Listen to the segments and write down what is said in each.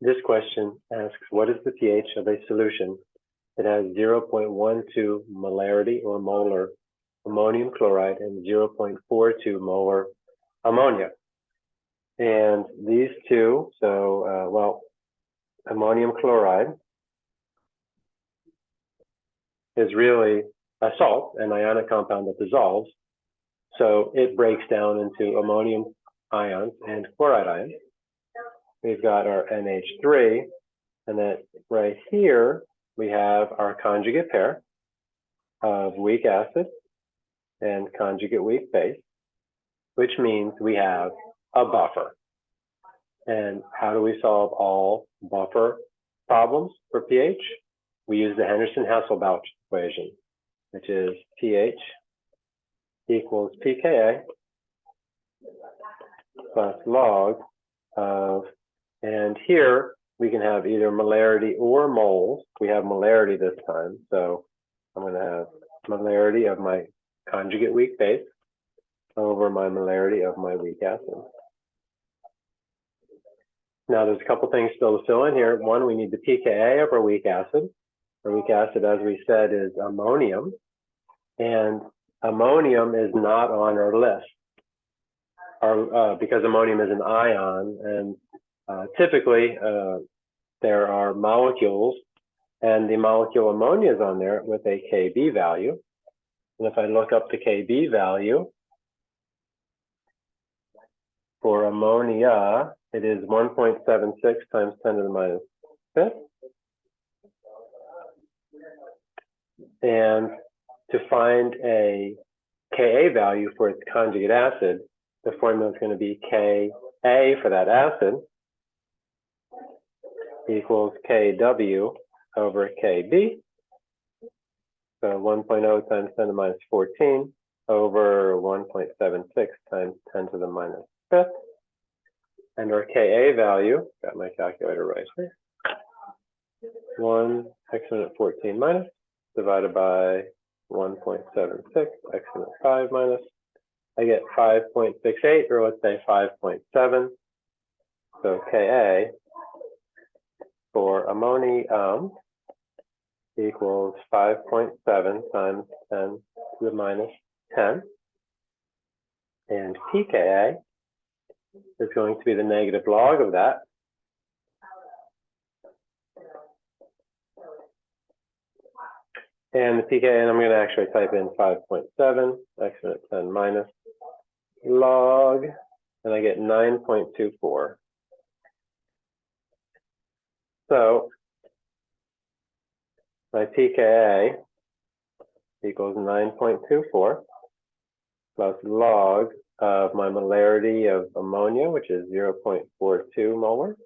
This question asks, what is the pH of a solution that has 0.12 molarity or molar ammonium chloride and 0.42 molar ammonia? And these two, so, uh, well, ammonium chloride is really a salt, an ionic compound that dissolves. So it breaks down into ammonium ions and chloride ions. We've got our NH3, and then right here, we have our conjugate pair of weak acid and conjugate weak base, which means we have a buffer. And how do we solve all buffer problems for pH? We use the Henderson-Hasselbalch equation, which is pH equals pKa plus log of, and here we can have either molarity or moles. We have molarity this time, so I'm going to have molarity of my conjugate weak base over my molarity of my weak acid. Now there's a couple things still to fill in here. One, we need the pKa of our weak acid. Our weak acid, as we said, is ammonium. And ammonium is not on our list our, uh, because ammonium is an ion. And uh, typically, uh, there are molecules, and the molecule ammonia is on there with a Kb value. And if I look up the Kb value for ammonia, it is 1.76 times 10 to the minus fifth. And to find a Ka value for its conjugate acid, the formula is going to be Ka for that acid equals Kw over Kb. So 1.0 times 10 to the minus 14 over 1.76 times 10 to the minus fifth. And our Ka value, got my calculator right here, 1 exponent 14 minus divided by 1.76 exponent 5 minus. I get 5.68, or let's say 5.7. So Ka for ammonium equals 5.7 times 10 to the minus 10. And pKa is going to be the negative log of that. And the pKa, and I'm going to actually type in 5.7 exponent 10 minus log, and I get 9.24. So my pKa equals 9.24 plus log of my molarity of ammonia, which is 0.42 molar,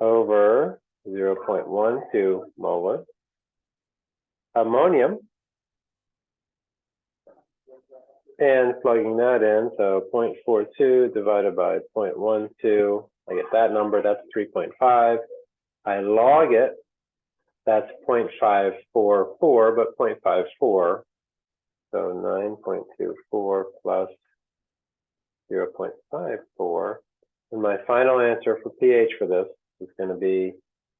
over 0.12 molar. Ammonium, and plugging that in, so 0.42 divided by 0.12, I get that number, that's 3.5. I log it, that's 0.544, but 0.54 so 9.24 plus 0.54. And my final answer for pH for this is going to be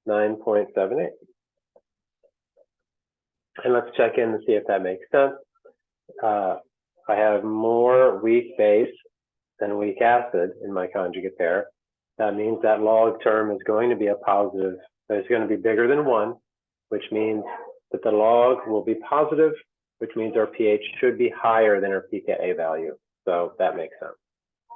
9.78. And let's check in to see if that makes sense. Uh, I have more weak base than weak acid in my conjugate pair. That means that log term is going to be a positive. It's going to be bigger than one, which means that the log will be positive which means our pH should be higher than our pKa value. So that makes sense.